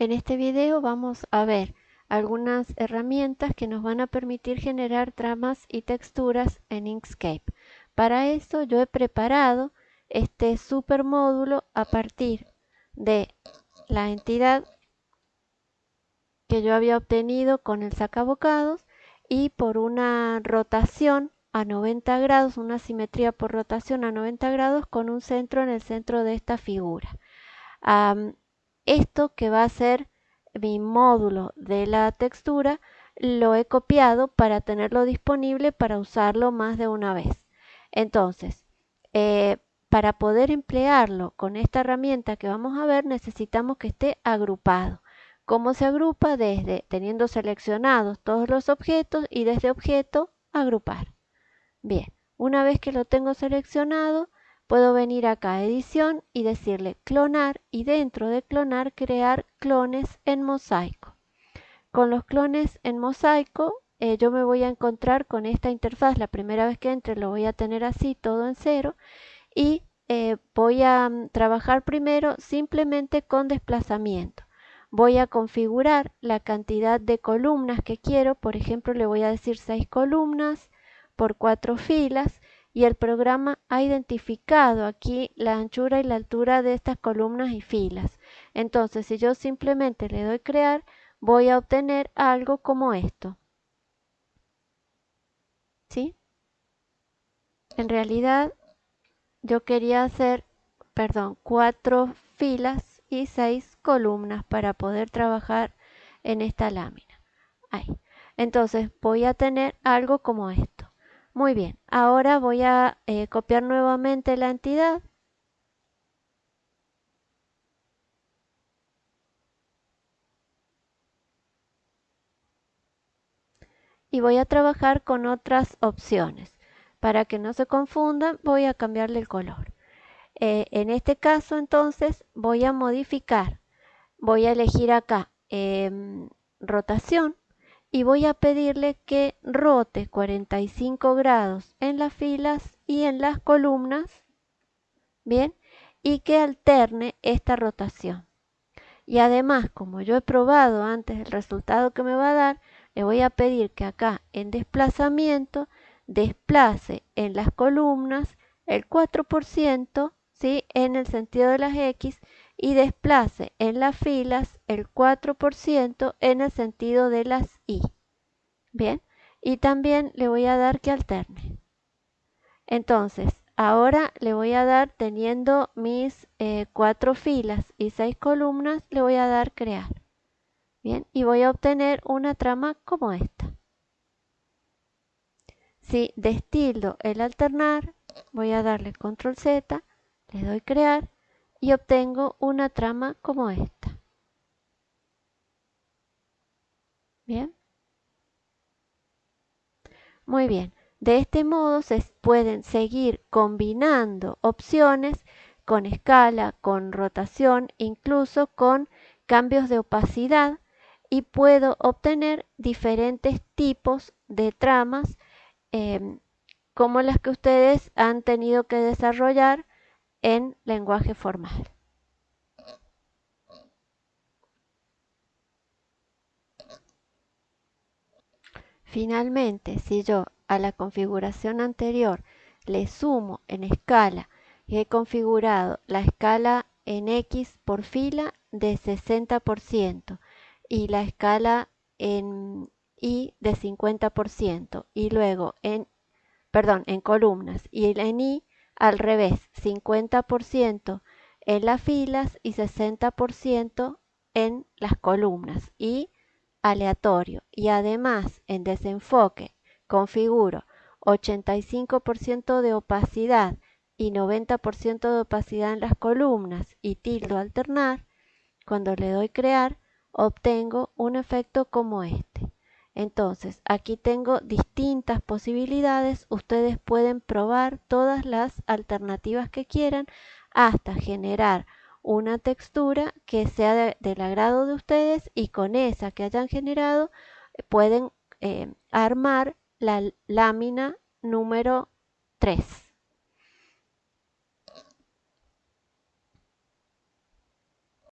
En este video vamos a ver algunas herramientas que nos van a permitir generar tramas y texturas en Inkscape. Para eso yo he preparado este super módulo a partir de la entidad que yo había obtenido con el sacabocados y por una rotación a 90 grados, una simetría por rotación a 90 grados con un centro en el centro de esta figura esto que va a ser mi módulo de la textura lo he copiado para tenerlo disponible para usarlo más de una vez. Entonces, eh, para poder emplearlo con esta herramienta que vamos a ver necesitamos que esté agrupado. ¿Cómo se agrupa? Desde teniendo seleccionados todos los objetos y desde objeto agrupar. Bien, una vez que lo tengo seleccionado, Puedo venir acá a edición y decirle clonar y dentro de clonar crear clones en mosaico. Con los clones en mosaico eh, yo me voy a encontrar con esta interfaz. La primera vez que entre lo voy a tener así todo en cero y eh, voy a mm, trabajar primero simplemente con desplazamiento. Voy a configurar la cantidad de columnas que quiero. Por ejemplo, le voy a decir 6 columnas por 4 filas y el programa ha identificado aquí la anchura y la altura de estas columnas y filas. Entonces, si yo simplemente le doy crear, voy a obtener algo como esto. ¿Sí? En realidad, yo quería hacer, perdón, cuatro filas y seis columnas para poder trabajar en esta lámina. Ahí. Entonces, voy a tener algo como esto. Muy bien, ahora voy a eh, copiar nuevamente la entidad. Y voy a trabajar con otras opciones. Para que no se confundan, voy a cambiarle el color. Eh, en este caso, entonces, voy a modificar. Voy a elegir acá em, rotación y voy a pedirle que rote 45 grados en las filas y en las columnas, bien, y que alterne esta rotación. Y además, como yo he probado antes el resultado que me va a dar, le voy a pedir que acá en desplazamiento desplace en las columnas el 4%, ¿sí? en el sentido de las X y desplace en las filas el 4% en el sentido de las Y. Bien, y también le voy a dar que alterne. Entonces, ahora le voy a dar, teniendo mis eh, cuatro filas y seis columnas, le voy a dar crear. Bien, y voy a obtener una trama como esta. Si destildo el alternar, voy a darle control Z, le doy crear y obtengo una trama como esta. Bien. Muy bien. De este modo se pueden seguir combinando opciones con escala, con rotación, incluso con cambios de opacidad y puedo obtener diferentes tipos de tramas em, como las que ustedes han tenido que desarrollar en lenguaje formal. Finalmente, si yo a la configuración anterior le sumo en escala y he configurado la escala en X por fila de 60% y la escala en Y de 50% y luego en, perdón, en columnas y en Y al revés, 50% en las filas y 60% en las columnas y aleatorio. Y además en desenfoque configuro 85% de opacidad y 90% de opacidad en las columnas y tildo alternar, cuando le doy crear, obtengo un efecto como este. Entonces, aquí tengo distintas posibilidades. Ustedes pueden probar todas las alternativas que quieran hasta generar una textura que sea del agrado de ustedes y con esa que hayan generado eh, pueden eh, armar la lámina número 3.